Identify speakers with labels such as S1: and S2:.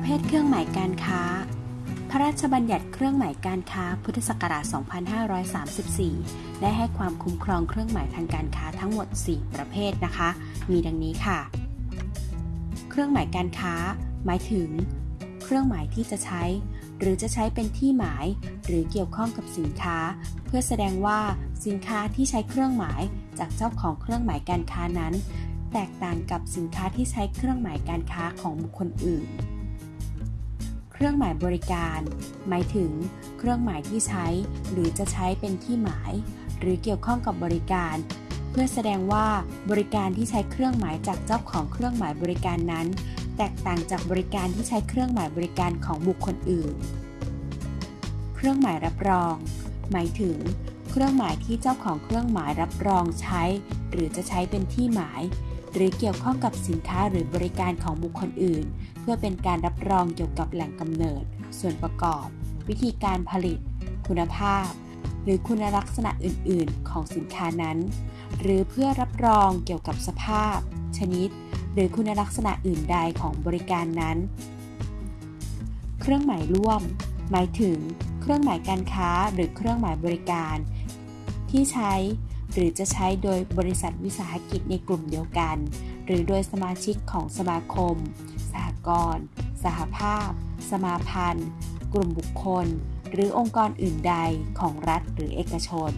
S1: ประเภทเครื่องหมายการค้า พระราชบัญญัติเครื่องหมายการค้า พุทธศักราช 2534 ได้ให้ความคุ้มครองเครื่องหมายทางการค้าทั้งหมด 4 ประเภทนะคะ มีดังนี้ค่ะ เครื่องหมายการค้า หมายถึง เครื่องหมายที่จะใช้ หรือจะใช้เป็นที่หมาย หรือเกี่ยวข้องกับสินค้า เพื่อแสดงว่าสินค้าที่ใช้เครื่องหมายจากเจ้าของเครื่องหมายการค้านั้นแตกต่างกับสินค้าที่ใช้เครื่องหมายการค้าของบุคคลอื่น เครื่องหมายบริการ หมายถึง เครื่องหมายที่ใช้ หรือจะใช้เป็นที่หมาย หรือเกี่ยวข้องกับบริการ เพื่อแสดงว่าบริการที่ใช้เครื่องหมายจากเจ้าของเครื่องหมายบริการนั้น แตกต่างจากบริการที่ใช้เครื่องหมายบริการของบุคคลอื่น เครื่องหมายรับรอง หมายถึง เครื่องหมายที่เจ้าของเครื่องหมายรับรองใช้ หรือจะใช้เป็นที่หมาย หรือเกี่ยวข้องกับสินค้าหรือบริการของบุคคลอื่น เพื่อเป็นการรับรองเกี่ยวกับแหล่งกำเนิด ส่วนประกอบ วิธีการผลิต คุณภาพ หรือคุณลักษณะอื่น ๆ ของสินค้านั้น หรือเพื่อรับรองเกี่ยวกับสภาพ ชนิด หรือคุณลักษณะอื่นใดของบริการนั้น เครื่องหมายร่วม หมายถึง เครื่องหมายการค้าหรือเครื่องหมายบริการ ที่ใช้ หรือจะใช้โดยบริษัทวิสาหกิจในกลุ่มเดียวกัน หรือโดยสมาชิกของสมาคม สหกรณ์ สหภาพ สมาพันธ์ กลุ่มบุคคล หรือองค์กรอื่นใดของรัฐหรือเอกชน